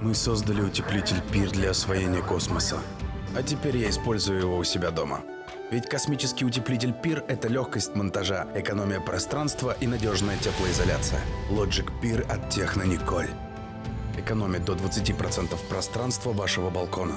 Мы создали утеплитель пир для освоения космоса. А теперь я использую его у себя дома. Ведь космический утеплитель пир – это легкость монтажа, экономия пространства и надежная теплоизоляция. Logic Пир от Техно Николь. Экономит до 20% пространства вашего балкона.